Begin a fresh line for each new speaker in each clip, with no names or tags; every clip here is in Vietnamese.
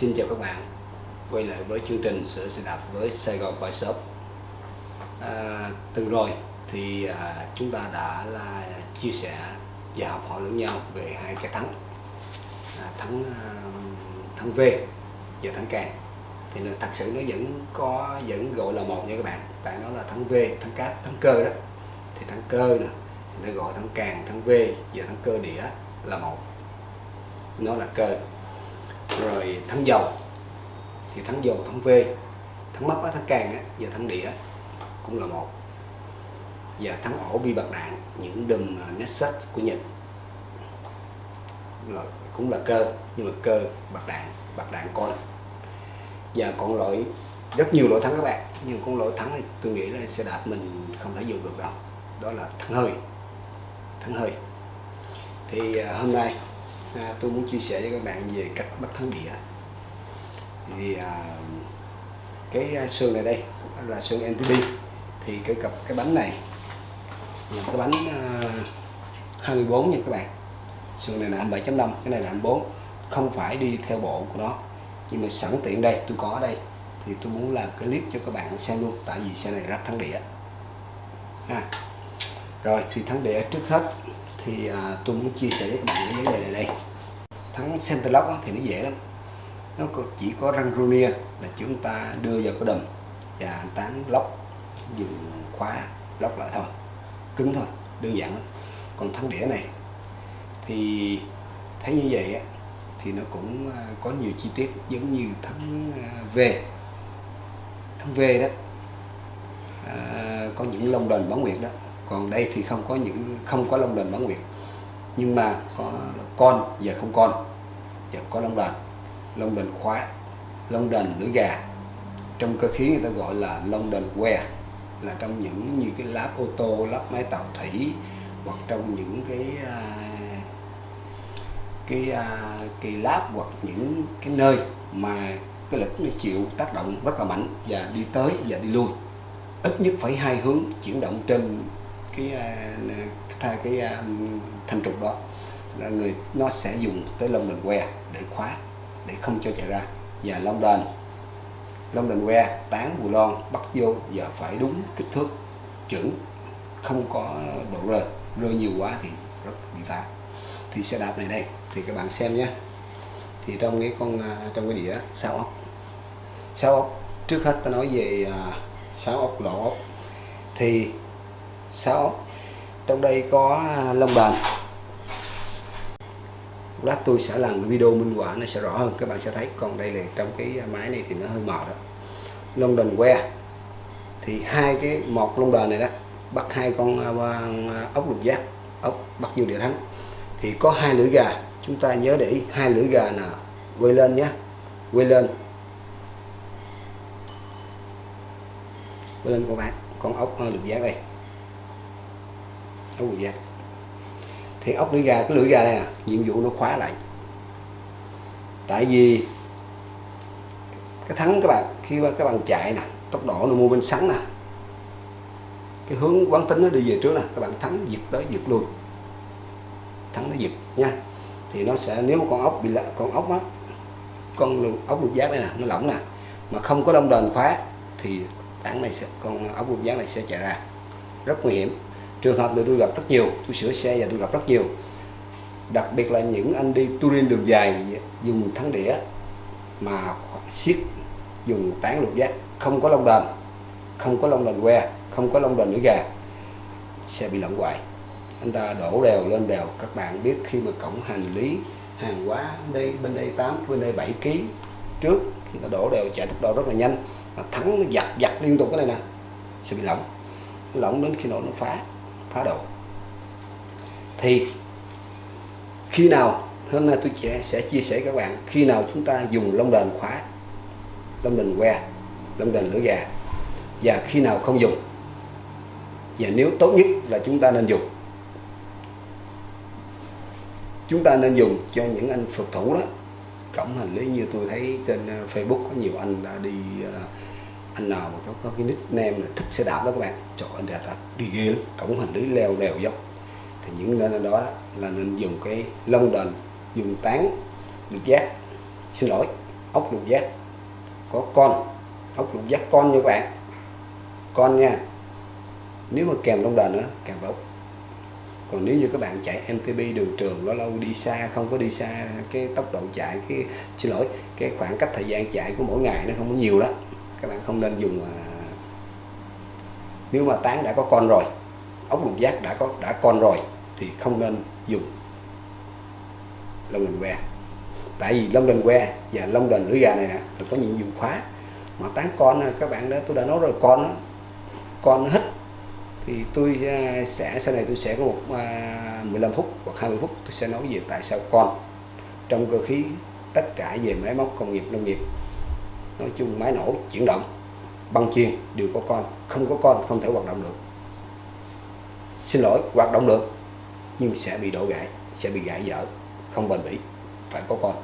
Xin chào các bạn Quay lại với chương trình sửa xe đạp với Sài Gòn Bike Shop. À, Từng rồi thì à, chúng ta đã là chia sẻ và học hỏi lẫn nhau về hai cái thắng. À, Thắng à, thắng V và thắng càng Thì nó, thật sự nó vẫn có vẫn gọi là một nha các bạn. Tại nó là thắng V, thắng cát, thắng cơ đó. Thì thắng cơ nè Nó gọi thắng càng, thắng V và thắng cơ đĩa là một. Nó là cơ rồi thắng dầu. Thì thắng dầu thắng V. Thắng mấp á, thắng càng á, và thắng đĩa cũng là một. Và thắng ổ bi bạc đạn những đùm à, Nexus của Nhật. Là, cũng là cơ nhưng mà cơ bạc đạn bạc đạn con. Và còn loại rất nhiều loại thắng các bạn nhưng con loại thắng thì tôi nghĩ là xe đạp mình không thể dùng được đâu. Đó là thắng hơi thắng hơi. Thì à, hôm nay à, tôi muốn chia sẻ với các bạn về cách bắt thắng đĩa thì à, cái à, xương này đây là xương NTD thì cái cặp cái bánh này là cái bánh à, 24 nha các bạn. Xương này là 7.5 cái này là 24 không phải đi theo bộ của nó nhưng mà sẵn tiện đây tôi có ở đây. Thì tôi muốn làm cái clip cho các bạn xem luôn tại vì xe này rất thắng đĩa à. rồi thì thắng đĩa trước hết thì à, tôi muốn chia sẻ với các bạn cái vấn đề này đây. Thắng center lock thì nó dễ lắm. Nó có, chỉ có răng runia là chúng ta đưa vào cái đầm và tán lóc dùng khóa lóc lại thôi. Cứng thôi đơn giản lắm. Còn thắng đĩa này thì thấy như vậy á, thì nó cũng à, có nhiều chi tiết giống như thắng à, V. Thắng V đó. À, có những lông đền bán nguyệt đó còn đây thì không có những, không có lông đền bán nguyệt. Nhưng mà có con và không con. Và có lông đền lông đền khóa lông đền lưỡi gà. Trong cơ khí người ta gọi là lông đền que. Là trong những như cái láp ô tô lắp máy tàu thủy, hoặc trong những cái à, cái à, cái láp, hoặc những cái nơi mà cái lực nó chịu tác động rất là mạnh và đi tới và đi lui. Ít nhất phải hai hướng chuyển động trên cái à, cái, cái thanh trục đó. Là người nó sẽ dùng tới lông đền que để khóa để không cho chạy ra. Và lông đền lông đền que tán bù lon bắt vô và phải đúng kích thước. Chuẩn không có độ rơi rơi nhiều quá thì rất bị phá. Thì xe đạp này đây. Thì các bạn xem nhé. Thì trong cái con à, trong cái đĩa sáu ốc. Sáu ốc trước hết ta nói về sáu ốc lỗ. Ốc thì sáu. Trong đây có à, lông Bàn. Lát tôi sẽ làm cái video minh họa, nó sẽ rõ hơn, các bạn sẽ thấy. Còn đây là trong cái máy này thì nó hơi mờ đó. Lông đền que. Thì hai cái, một lông đền này đó, bắt hai con à, à, ốc lục giác, ốc bắt vô địa thắng thì có hai lưỡi gà. Chúng ta nhớ để ý, hai lưỡi gà là quay lên nhé. Quay lên. Quay lên các bạn, con ốc lục giác đây ốc lục giác thì ốc lưỡi gà, cái lưỡi gà này nè à, nhiệm vụ nó khóa lại. Tại vì cái thắng các bạn, khi mà các bạn chạy nè, tốc độ nó mua bên sắn nè. Cái hướng quán tính nó đi về trước nè, các bạn thắng, giật tới giật lui. Thắng nó giật nha. Thì nó sẽ, nếu con ốc bị con ốc á, con ốc lục giác này nè, nó lỏng nè, mà không có lông đền khóa, thì tảng này sẽ, con ốc lục giác này sẽ chạy ra. Rất nguy hiểm trường hợp này tôi gặp rất nhiều, tôi sửa xe và tôi gặp rất nhiều. Đặc biệt là những anh đi touring đường dài dùng thắng đĩa mà siết dùng tán lục giác, không có lông đền, không có lông đền que, không có lông đền lưỡi gà xe bị lỏng hoài. Anh ta đổ đèo lên đèo các bạn biết khi mà cổng hành lý, hàng hóa đây, bên đây 8 bên đây 7 kg trước khi ta đổ đèo chạy tốc độ rất là nhanh. Mà thắng nó giặt giặt liên tục cái này nè, sẽ bị lỏng. Lỏng đến khi nào nó phá phá độ thì khi nào, hôm nay tôi sẽ chia sẻ các bạn, khi nào chúng ta dùng lông đền khóa, lông đền que lông đền lửa gà, và khi nào không dùng, và nếu tốt nhất là chúng ta nên dùng. Chúng ta nên dùng cho những anh phật thủ đó. Cổng hành lý như tôi thấy trên ờ, Facebook có nhiều anh đã đi ờ, anh nào mà có, có cái nickname là thích xe đạp đó các bạn trời anh đẹp thật đi ghê lắm cổng hành lý leo đèo dốc thì những nơi đó là nên dùng cái lông đền dùng tán được giác. Xin lỗi ốc lục giác. Có con ốc lục giác con như các bạn. Con nha. Nếu mà kèm lông đền nữa càng tốt còn nếu như các bạn chạy MTB đường trường lâu lâu đi xa không có đi xa cái tốc độ chạy cái xin lỗi cái khoảng cách thời gian chạy của mỗi ngày nó không có nhiều đó các bạn không nên dùng à, nếu mà tán đã có con rồi ốc lục giác đã có đã con rồi thì không nên dùng lông đền que. Tại vì lông đền que và lông đền lưỡi gà này nè là có những dụng khóa mà tán con à, các bạn đó tôi đã nói rồi con nó con nó hít thì tôi à, sẽ sau này tôi sẽ có một à, 15 phút hoặc 20 phút tôi sẽ nói về tại sao con trong cơ khí tất cả về máy móc công nghiệp nông nghiệp nói chung máy nổ chuyển động, băng chuyền đều có con, không có con không thể hoạt động được. Xin lỗi, hoạt động được, nhưng sẽ bị đổ gãy, sẽ bị gãy dở không bền bỉ, phải có con.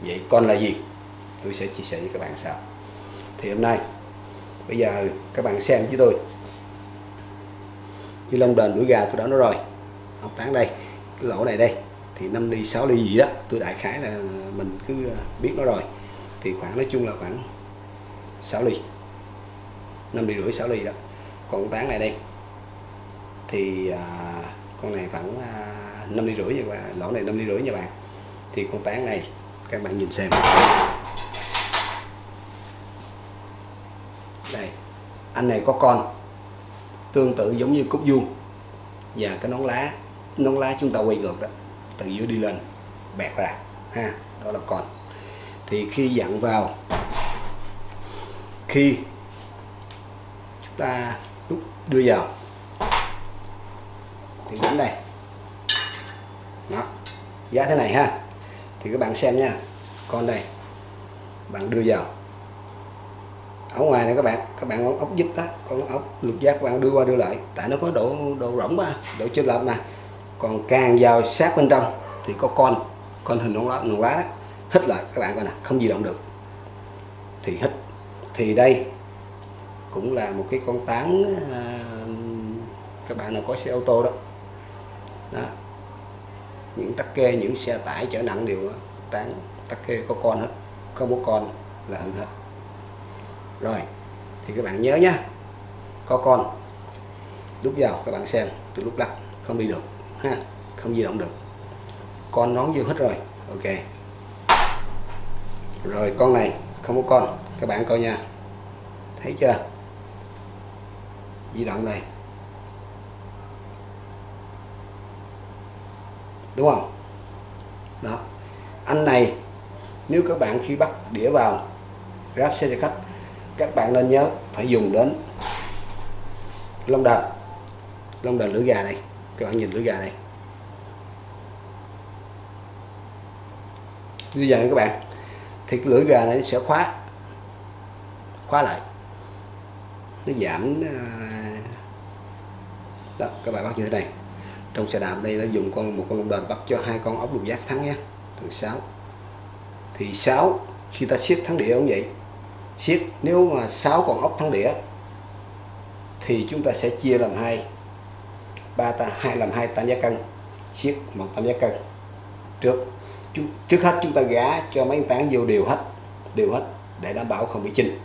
Vậy con là gì? Tôi sẽ chia sẻ với các bạn sau. Thì hôm nay, bây giờ các bạn xem với tôi. Như lông đền đuổi gà tôi đã nói rồi. Học tán đây, cái lỗ này đây. Thì 5 ly 6 ly gì đó, tôi đại khái là mình cứ ờ, biết nó rồi thì khoảng nói chung là khoảng 6 ly. 5 ly rưỡi 6 ly đó. Còn tán này đây thì à, con này khoảng à, 5 ly rưỡi và lỗ này 5 ly rưỡi nha bạn thì con tán này các bạn nhìn xem. Đây anh này có con tương tự giống như cúc vuông. Và cái nón lá nón lá chúng ta quay ngược đó từ dưới đi lên bẹt ra ha đó là con thì khi dặn vào, khi chúng ta đúc đưa vào, thì đến đây. Đó. Giá thế này ha. Thì các bạn xem nha. Con đây, bạn đưa vào. Ở ngoài này các bạn các bạn ốc giúp đó con ốc lục giác các bạn đưa qua đưa lại. Tại nó có độ độ rỗng mà, độ chênh lệch mà. Còn càng vào sát bên trong thì có con con hình nón lá nón lá đó hít lại. Các bạn coi nè không di động được. Thì hít. Thì đây cũng là một cái con tán à, các bạn nào có xe ô tô đó. Đó. Những tắc kê những xe tải chở nặng đều tán tắc kê có con hết. Không có con là hư hết. Rồi thì các bạn nhớ nhá có con. Lúc vào các bạn xem từ lúc đặt không đi được ha không di động được. Con nón vô hết rồi. Ok rồi, con này, không có con. Các bạn coi nha. Thấy chưa? Di động này. Đúng không? Đó. Anh này, nếu các bạn khi bắt đĩa vào ráp xe cho khách, các bạn nên nhớ phải dùng đến lông đền lông đền lưỡi gà này. Các bạn nhìn lưỡi gà này. Như vậy các bạn thì cái lưỡi gà này sẽ khóa khóa lại. Nó giảm ờ, đó các bạn bắt như thế này. Trong xe đạp đây nó dùng con, một con lông đền bắt cho hai con ốc lục giác thắng nhé từ sáu. Thì sáu, khi ta siết thắng đĩa cũng vậy. Siết, nếu mà sáu con ốc thắng đĩa, thì chúng ta sẽ chia làm hai. Ba ta, hai làm hai, tam giác cân. Siết, một tam giác cân. Trước trước hết chúng ta gá cho mấy tán vô đều hết đều hết, để đảm bảo không bị chinh.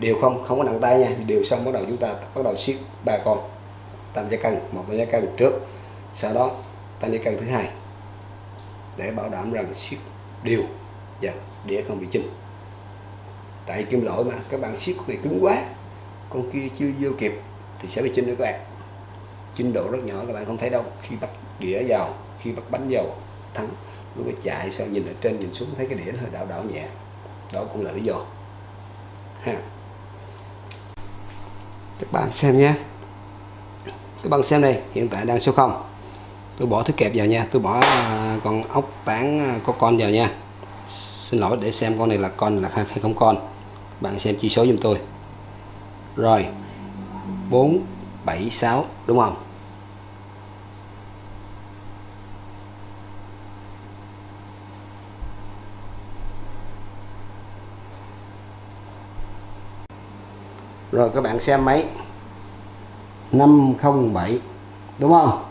Đều không không có nặng tay nha, đều xong bắt đầu chúng ta, bắt đầu siết ba con. Tam giác cân một tam giác cân trước, sau đó tam giác cân thứ hai. Để bảo đảm rằng siết đều và đĩa không bị chinh. Tại kim loại mà, các bạn siết con này cứng quá, con kia chưa vô kịp thì sẽ bị chinh nữa các bạn. Chinh độ rất nhỏ, các bạn không thấy đâu. Khi bắt đĩa vào, khi bắt bánh vào, thắng lúc ấy chạy sao nhìn ở trên nhìn xuống thấy cái đĩa nó hơi đảo đảo nhẹ. Đó cũng là lý do. Ha. Các bạn xem nhé. Các bạn xem đây, hiện tại đang số 0 tôi bỏ thứ kẹp vào nha. Tôi bỏ à, con ốc tán à, có con vào nha. Xin lỗi, để xem con này là con là hay không con. Bạn xem chỉ số giùm tôi. Rồi. 4 7 6 đúng không? rồi các bạn xem máy. 507 đúng không?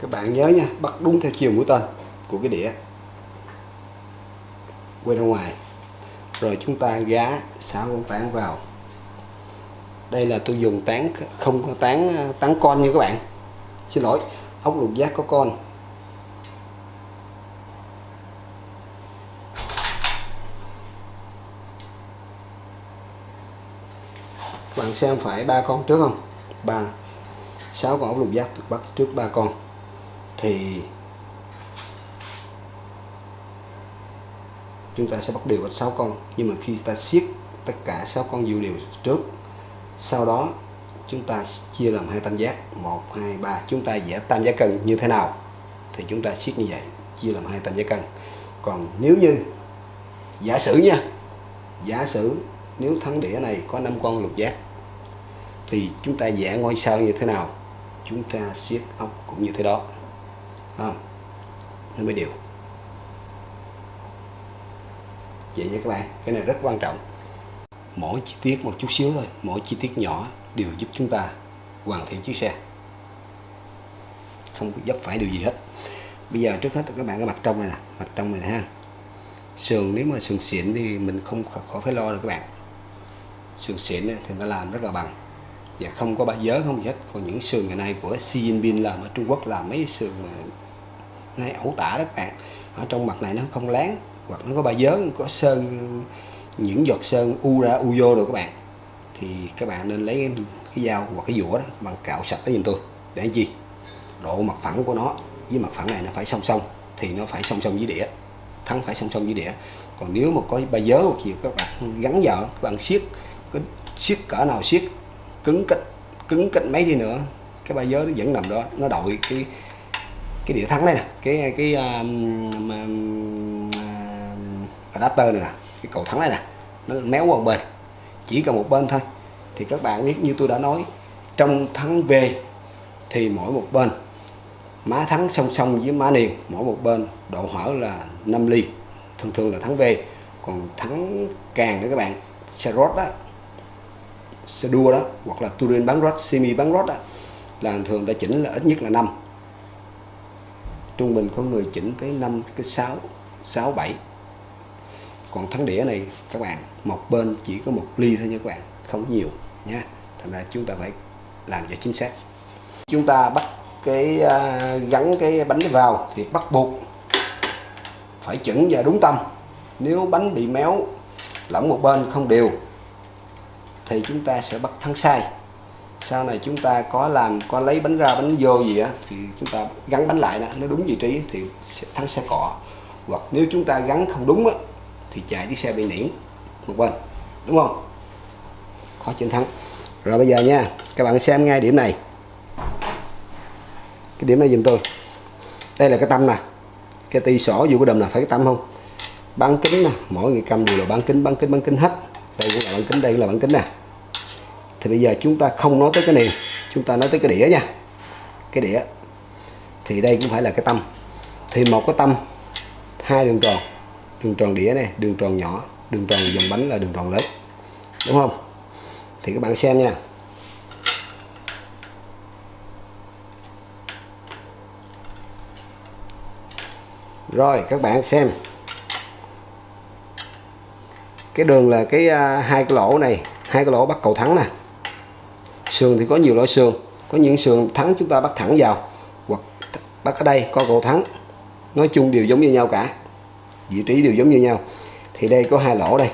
Các bạn nhớ nha, bắt đúng theo chiều mũi tên của cái đĩa. Quay ra ngoài rồi chúng ta gá sáu con tán vào. Đây là tôi dùng tán không có tán ờ, tán con như các bạn. Xin lỗi, ốc lục giác có con. Các bạn xem phải ba con trước không? Ba, sáu con ốc lục giác bắt trước ba con. Thì chúng ta sẽ bắt đều 6 con. Nhưng mà khi ta siết tất cả 6 con dữ đều trước, sau đó chúng ta chia làm hai tam giác. 1 2 3 chúng ta vẽ tam giác cân như thế nào thì chúng ta siết như vậy, chia làm hai tam giác cân. Còn nếu như, giả sử nha, giả sử nếu thắng đĩa này có 5 con lục giác, thì chúng ta vẽ ngôi sao như thế nào? Chúng ta siết ốc cũng như thế đó. Không? Nó mới đều vậy nha các bạn cái này rất quan trọng. Mỗi chi tiết một chút xíu thôi. Mỗi chi tiết nhỏ đều giúp chúng ta hoàn thiện chiếc xe. Không dấp phải điều gì hết. Bây giờ trước hết các bạn cái mặt trong này nè. Mặt trong này ha. Sườn, nếu mà sườn xịn thì mình không khỏi phải lo được các bạn. Sườn xịn thì nó làm rất là bằng. Và không có ba giới không gì hết. Còn những sườn ngày nay của Xi Jinping làm ở Trung Quốc, làm mấy sườn mà ngay ẩu tả đó các bạn. Ở trong mặt này nó không láng hoặc nó có ba dớn có sơn những giọt sơn u ra u vô rồi các bạn thì các bạn nên lấy cái dao hoặc cái dũa đó bằng cạo sạch tới nhìn tôi. Để chi? Độ mặt phẳng của nó với mặt phẳng này nó phải song song thì nó phải song song với đĩa thắng phải song song với đĩa. Còn nếu mà có ba dớ hoặc gì các bạn gắn vào các bạn siết cái siết cỡ nào siết cứng cách cứng cách mấy đi nữa cái ba dớ nó vẫn nằm đó nó đội cái cái đĩa thắng đây nè. Cái cái um, um, adapter này nè, cái cầu thắng này nè, nó méo qua một bên, chỉ cần một bên thôi. Thì các bạn biết như tôi đã nói, trong thắng về thì mỗi một bên, má thắng song song với má niền mỗi một bên độ hở là 5 ly, thường thường là thắng về còn thắng càng nữa các bạn, xe rốt đó xe đua đó, hoặc là Turin bán rốt semi bán rốt đó là thường ta chỉnh là ít nhất là 5 trung bình có người chỉnh tới 5 cái 6 6 7 còn thắng đĩa này các bạn một bên chỉ có một ly thôi nha các bạn không có nhiều nha. Thành ra chúng ta phải làm cho chính xác. Chúng ta bắt cái uh, gắn cái bánh vào thì bắt buộc phải chuẩn và đúng tâm. Nếu bánh bị méo lỏng một bên không đều thì chúng ta sẽ bắt thắng sai. Sau này chúng ta có làm có lấy bánh ra bánh vô gì á thì chúng ta gắn bánh lại đó nó đúng vị trí thì sẽ thắng sẽ cọ. Hoặc nếu chúng ta gắn không đúng á thì chạy chiếc xe bị nỉ. Một bên, đúng không? Khó chiến thắng. Rồi bây giờ nha, các bạn xem ngay điểm này. Cái điểm này dùm tôi. Đây là cái tâm nè. Cái ti sổ dù cái đầm là phải cái tâm không? Bán kính nè, mỗi người cầm đều là bán kính bán kính bán kính hết. Đây cũng là bán kính, đây là bán kính nè. Thì bây giờ chúng ta không nói tới cái này, chúng ta nói tới cái đĩa nha. Cái đĩa. Thì đây cũng phải là cái tâm. Thì một cái tâm, hai đường tròn đường tròn đĩa này đường tròn nhỏ đường tròn dòng bánh là đường tròn lớn đúng không? Thì các bạn xem nha. Rồi các bạn xem. Cái đường là cái uh, hai cái lỗ này hai cái lỗ bắt cầu thắng nè. Sườn thì có nhiều loại sườn có những sườn thắng chúng ta bắt thẳng vào hoặc bắt ở đây có cầu thắng. Nói chung đều giống như nhau cả vị trí đều giống như nhau. Thì đây có hai lỗ đây.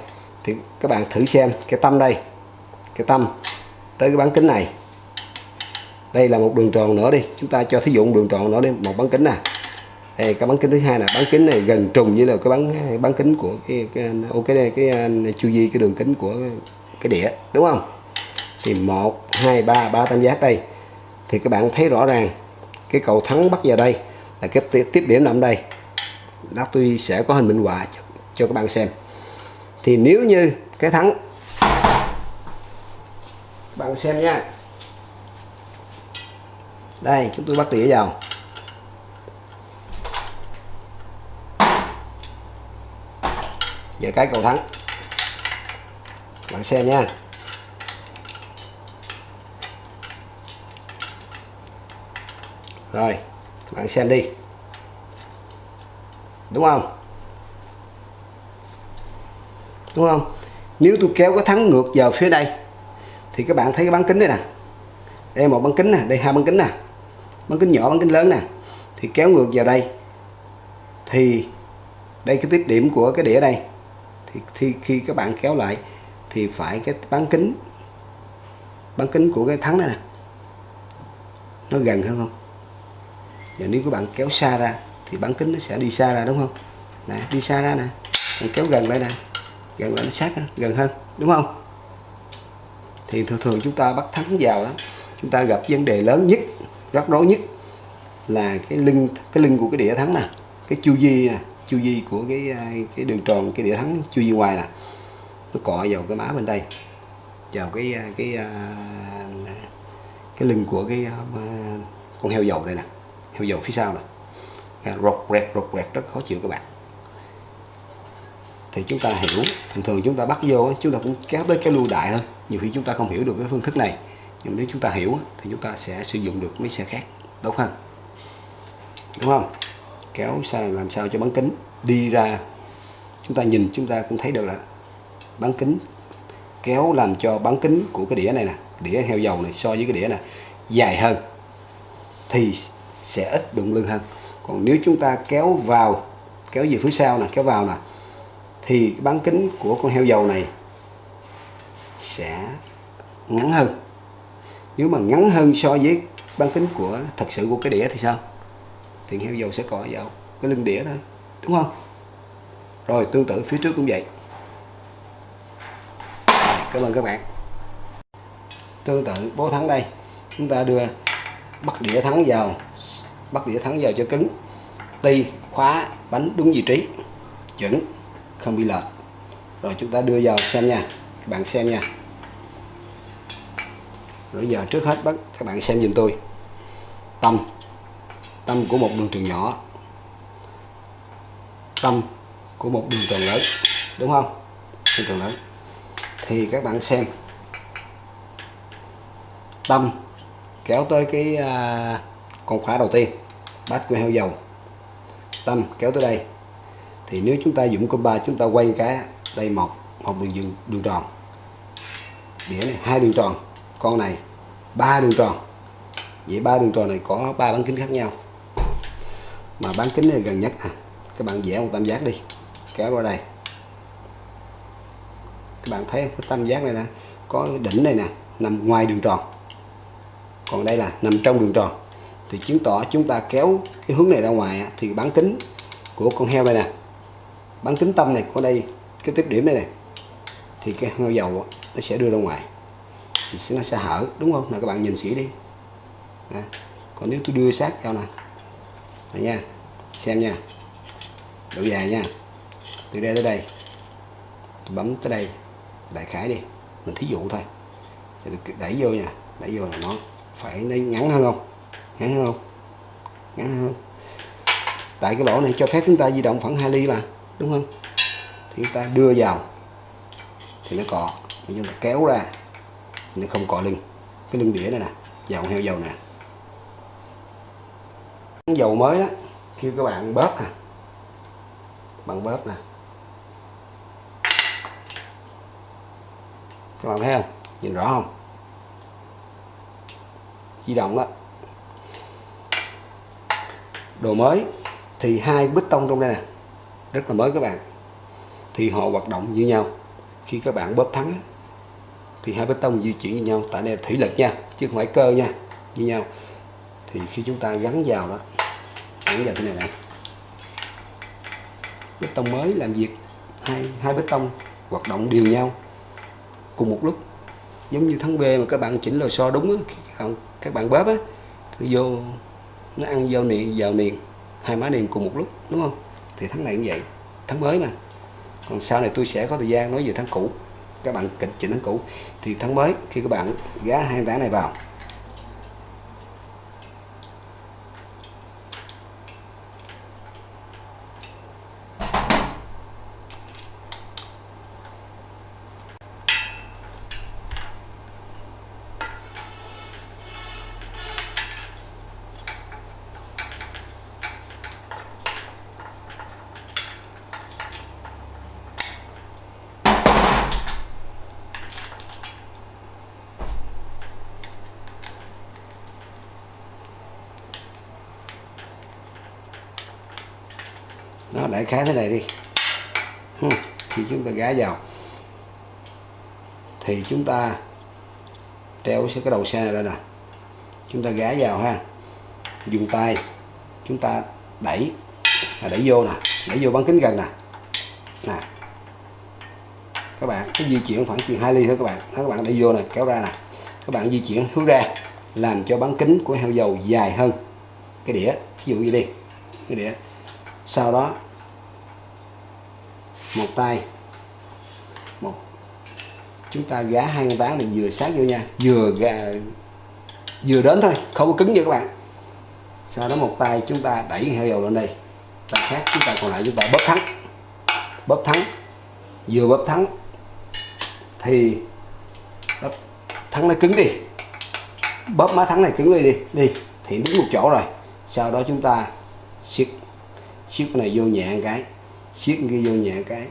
Thì các bạn thử xem cái tâm đây cái tâm tới cái bán kính này. Đây là một đường tròn nữa đi. Chúng ta cho thí dụ một đường tròn nữa đi một bán kính nè. Đây cái bán kính thứ hai là bán kính này gần trùng với là cái bán bán kính của cái cái ok đây cái, cái chu vi cái đường kính của cái đĩa đúng không? Thì một hai ba ba tam giác đây. Thì các bạn thấy rõ ràng cái cầu thắng bắt vào đây là cái tiếp điểm nằm đây lát tôi sẽ có hình minh họa cho, cho các bạn xem. Thì nếu như cái thắng bạn xem nha. Đây chúng tôi bắt đĩa vào. Về cái cầu thắng. Bạn xem nha. Rồi bạn xem đi đúng không? Đúng không? Nếu tôi kéo cái thắng ngược vào phía đây, thì các bạn thấy cái bán kính đây nè. Đây, một bán kính nè, đây hai bán kính nè. Bán kính nhỏ bán kính lớn nè. Thì kéo ngược vào đây, thì đây cái tiếp điểm của cái đĩa đây. Thì khi khi các bạn kéo lại, thì phải cái bán kính bán kính của cái thắng này nè. Nó gần hơn không? Và nếu các bạn kéo xa ra thì bán kính nó sẽ đi xa ra đúng không? Nè đi xa ra nè. Mình kéo gần lại nè. Gần lại nó sát hơn, gần hơn đúng không? Thì thường thường chúng ta bắt thắng vào đó chúng ta gặp vấn đề lớn nhất rắc rối nhất là cái lưng cái lưng của cái đĩa thắng nè. Cái chu vi nè chu vi của cái à, cái đường tròn cái đĩa thắng chu vi ngoài nè. Nó cọ vào cái má bên đây vào cái à, cái à, cái lưng của cái con heo dầu đây nè heo dầu phía sau nè rột rẹt rột rẹt rất khó chịu các bạn. Thì chúng ta hiểu, thường thường chúng ta bắt vô chúng ta cũng kéo tới cái lưu đại thôi. Nhiều khi chúng ta không hiểu được cái phương thức này. Nhưng nếu chúng ta hiểu thì chúng ta sẽ sử dụng được mấy xe khác, tốt hơn. Đúng không? Kéo sao làm sao cho bán kính đi ra. Chúng ta nhìn, chúng ta cũng thấy được là bán kính kéo làm cho bán kính của cái đĩa này nè, đĩa heo dầu này so với cái đĩa này dài hơn, thì sẽ ít đụng lưng hơn còn nếu chúng ta kéo vào, kéo về phía sau nè, kéo vào nè, thì bán kính của con heo dầu này sẽ ngắn hơn. Nếu mà ngắn hơn so với bán kính của thật sự của cái đĩa thì sao? Thì heo dầu sẽ cọ vào cái lưng đĩa thôi, đúng không? Rồi, tương tự phía trước cũng vậy. Cảm ơn các bạn. Tương tự, bố thắng đây. Chúng ta đưa bắt đĩa thắng vào, bắt đĩa thắng vào cho cứng ti khóa bánh đúng vị trí. Chuẩn không bị lệch. Rồi chúng ta đưa vào xem nha các bạn xem nha. Rồi giờ trước hết bắt các bạn xem giùm tôi. Tâm tâm của một đường trường nhỏ. Tâm của một đường tròn lớn đúng không? Đường tròn lớn. Thì các bạn xem. Tâm kéo tới cái à, con khóa đầu tiên. Bát của heo dầu tâm kéo tới đây. Thì nếu chúng ta dùng ba chúng ta quay cái đây một một đường đường, đường tròn. Đĩa này hai đường tròn con này ba đường tròn. Vậy ba đường tròn này có ba bán kính khác nhau. Mà bán kính này gần nhất à các bạn vẽ một tam giác đi kéo qua đây. Các bạn thấy cái tam giác này nè có đỉnh này nè nằm ngoài đường tròn. Còn đây là nằm trong đường tròn thì chứng tỏ chúng ta kéo cái hướng này ra ngoài thì bán kính của con heo đây nè, bán kính tâm này của đây, cái tiếp điểm đây này thì cái heo dầu nó sẽ đưa ra ngoài, thì nó sẽ hở, đúng không? Là các bạn nhìn kỹ đi. À. còn nếu tôi đưa sát vào nè. Này nha. Xem nha. Độ dài nha. Từ đây tới đây. Tôi bấm tới đây. Đại khái đi. Mình thí dụ thôi. Thì tôi đẩy vô nha. Đẩy vô là nó phải nó ngắn hơn không? Ngắn hơn không? Ngắn hơn. Tại cái lỗ này cho phép chúng ta di động khoảng 2 ly mà, đúng không? Thì chúng ta đưa vào. Thì nó cọ. Chúng ta kéo ra. Nó không cọ lưng. Cái lưng đĩa này nè. Dầu heo dầu nè. Dầu mới đó khi các bạn bóp nè. Bằng bóp nè. Các bạn thấy không? Nhìn rõ không? Di động đó đồ mới thì hai bít tông trong đây nè rất là mới các bạn. Thì họ hoạt động như nhau. Khi các bạn bóp thắng thì hai bê tông di chuyển như nhau. Tại đây là thủy lực nha chứ không phải cơ nha như nhau. Thì khi chúng ta gắn vào đó gắn vào thế này nè. Bê tông mới làm việc hai hai bê tông hoạt động đều nhau. Cùng một lúc giống như thắng B mà các bạn chỉnh lò xo đúng á, các bạn, các bạn bóp á thì vô nó ăn vào niền vào niền. Hai má niền cùng một lúc, đúng không? Thì tháng này cũng vậy. Tháng mới mà. Còn sau này tôi sẽ có thời gian nói về tháng cũ. Các bạn kịch chỉnh tháng cũ. Thì tháng mới khi các bạn gá hai tháng này vào khá khái thế này đi. Khi chúng ta gá vào thì chúng ta treo cái đầu xe này lên nè. Chúng ta gá vào ha. Dùng tay chúng ta đẩy à, đẩy vô nè đẩy vô bán kính gần nè. Nè. Các bạn cái di chuyển khoảng chừng 2 ly thôi các bạn. Đó, các bạn đẩy vô nè kéo ra nè. Các bạn di chuyển hướng ra làm cho bán kính của heo dầu dài hơn. Cái đĩa ví dụ như đi cái đĩa. Sau đó một tay. Một. Chúng ta gá hai con tán này vừa sát vô nha. Vừa gà vừa đến thôi, không có cứng nha các bạn. Sau đó một tay chúng ta đẩy heo dầu lên đây. Tay khác chúng ta còn lại chúng ta bóp thắng. Bóp thắng. Vừa bóp thắng thì bóp thắng nó cứng đi. Bóp má thắng này cứng đi đi. Đi, thì đứng một chỗ rồi. Sau đó chúng ta siết siết cái này vô nhẹ một cái siết ghi vô nhẹ cái,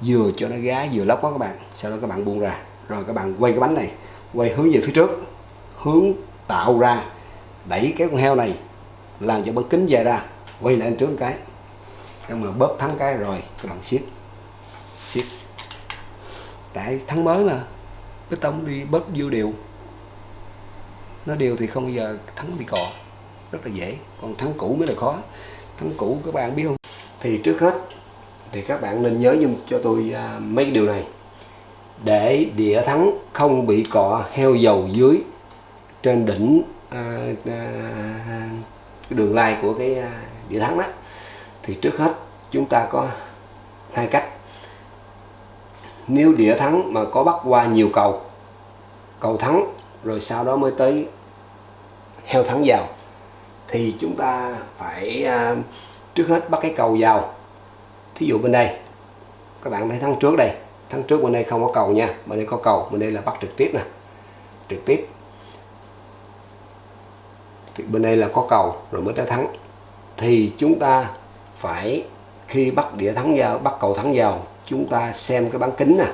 vừa cho nó gá, vừa lóc đó các bạn. Sau đó các bạn buông ra. Rồi các bạn quay cái bánh này, quay hướng về phía trước, hướng tạo ra, đẩy cái con heo này, làm cho bánh kính dài ra, quay lại trước một cái. Nhưng mà bóp thắng cái rồi, các bạn siết siết. Tại thắng mới mà cái tông đi, bóp vô đều. Nó đều thì không bao giờ thắng bị cò rất là dễ. Còn thắng cũ mới là khó. Thắng cũ các bạn biết không? Thì trước hết thì các bạn nên nhớ giùm cho tôi à, mấy điều này. Để đĩa thắng không bị cọ heo dầu dưới trên đỉnh à, à, à đường lai của cái à, đĩa thắng đó. Thì trước hết chúng ta có hai cách. Nếu đĩa thắng mà có bắt qua nhiều cầu cầu thắng rồi sau đó mới tới heo thắng vào thì chúng ta phải à, trước hết bắt cái cầu vào. Thí dụ bên đây. Các bạn thấy thắng trước đây. Thắng trước bên đây không có cầu nha. Bên đây có cầu. Bên đây là bắt trực tiếp nè. Trực tiếp. Thì bên đây là có cầu rồi mới tới thắng. Thì chúng ta phải khi bắt đĩa thắng vào, bắt cầu thắng vào, chúng ta xem cái bán kính nè.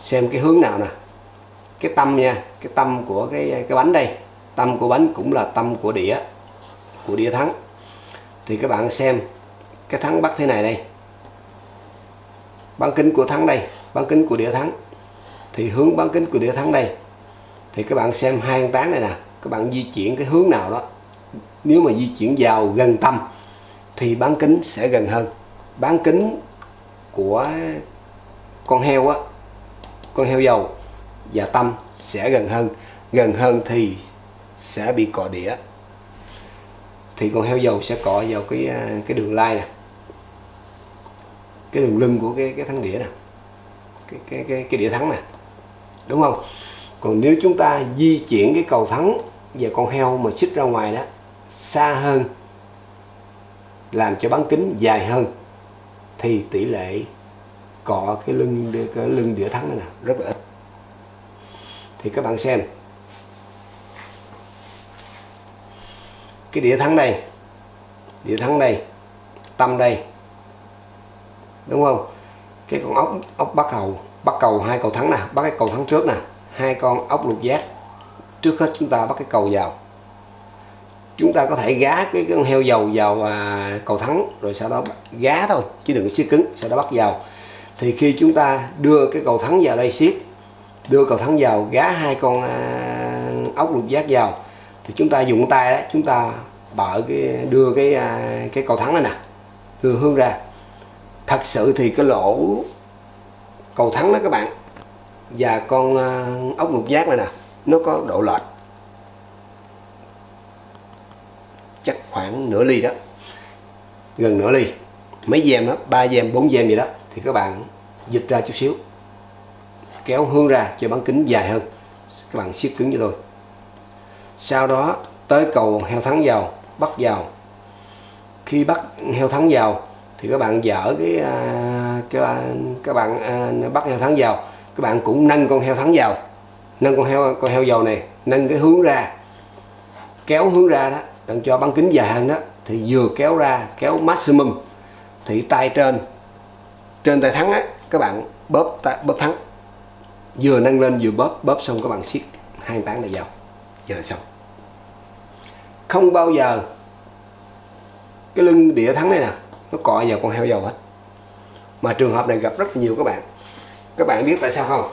Xem cái hướng nào nè. Cái tâm nha. Cái tâm của cái cái bánh đây. Tâm của bánh cũng là tâm của đĩa. Của đĩa thắng. Thì các bạn xem cái thắng bắt thế này đây. Bán kính của thắng đây, bán kính của đĩa thắng. Thì hướng bán kính của đĩa thắng đây. Thì các bạn xem hai con tán này nè, các bạn di chuyển cái hướng nào đó. Nếu mà di chuyển vào gần tâm, thì bán kính sẽ gần hơn. Bán kính của con heo á, con heo dầu và tâm sẽ gần hơn. Gần hơn thì sẽ bị cọ đĩa. Thì con heo dầu sẽ cọ vào cái à, cái đường lai nè cái đường lưng của cái cái thắng đĩa nè cái cái cái, cái đĩa thắng nè đúng không? Còn nếu chúng ta di chuyển cái cầu thắng và con heo mà xích ra ngoài đó xa hơn làm cho bán kính dài hơn thì tỷ lệ cọ cái lưng cái lưng đĩa thắng này nè rất là ít. Thì các bạn xem cái đĩa thắng đây đĩa thắng đây tâm đây đúng không? Cái con ốc ốc bắt cầu bắt cầu hai cầu thắng nè bắt cái cầu thắng trước nè. Hai con ốc lục giác. Trước hết chúng ta bắt cái cầu vào. Chúng ta có thể gá cái con heo dầu vào à, cầu thắng rồi sau đó gá thôi chứ đừng có siết cứng sau đó bắt vào. Thì khi chúng ta đưa cái cầu thắng vào đây siết đưa cầu thắng vào gá hai con à, ốc lục giác vào thì chúng ta dùng tay đó chúng ta bợ cái đưa cái à, cái cầu thắng này nè đưa hướng ra thật sự thì cái lỗ cầu thắng đó các bạn, và con à, ốc ngục giác này nè, nó có độ lệch chắc khoảng nửa ly đó, gần nửa ly, mấy gem đó, ba gem bốn gem gì đó, thì các bạn dịch ra chút xíu, kéo hướng ra cho bán kính dài hơn, các bạn siết cứng cho tôi. Sau đó tới cầu heo thắng vào, bắt vào. Khi bắt heo thắng vào thì các bạn dở cái à, cái à, các bạn à, bắt heo thắng vào. Các bạn cũng nâng con heo thắng vào. Nâng con heo con heo dầu này nâng cái hướng ra kéo hướng ra đó đừng cho băng kính dài hơn đó thì vừa kéo ra kéo maximum. Thì tay trên trên tay thắng á các bạn bóp tay, bóp thắng. Vừa nâng lên vừa bóp bóp xong các bạn siết hai tán này vào. Giờ là xong. Không bao giờ cái lưng đĩa thắng này nè nó cọ vào con heo dầu hết. Mà trường hợp này gặp rất nhiều các bạn. Các bạn biết tại sao không?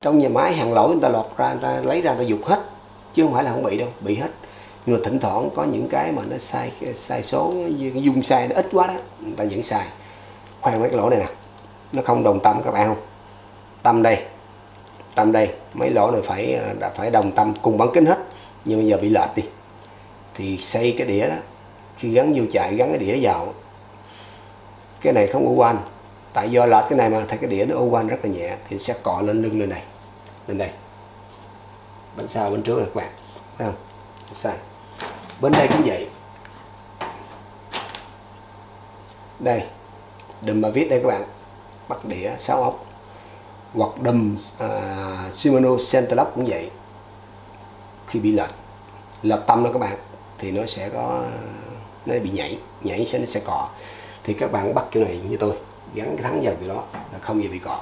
Trong nhà máy hàng lỗi người ta lọt ra người ta lấy ra người ta dục hết. Chứ không phải là không bị đâu bị hết. Nhưng mà thỉnh thoảng có những cái mà nó sai sai số cái dung sai nó ít quá đó người ta vẫn sai, khoan mấy cái lỗ này nè. Nó không đồng tâm các bạn không? Tâm đây tâm đây. Mấy lỗ này phải à, đã phải đồng tâm cùng bán kính hết. Nhưng bây giờ bị lệch đi thì xây cái đĩa đó. Khi gắn vô chạy gắn cái đĩa vào. Cái này không ô quanh. Tại do lệch cái này mà thấy cái đĩa nó ô quanh rất là nhẹ thì sẽ cọ lên lưng lên này lên đây. Bên sau bên trước là các bạn thấy không? Sai. Bên đây cũng vậy. Đây đùm mà viết đây các bạn. Bắt đĩa 6 ốc. Hoặc đùm uh, Shimano Centerlock cũng vậy. Khi bị lệch. Lệch tâm đó các bạn thì nó sẽ có, nó bị nhảy nhảy sẽ, nó sẽ cọ. Thì các bạn bắt kiểu này như tôi, gắn cái thắng vào kiểu đó là không gì bị cọ.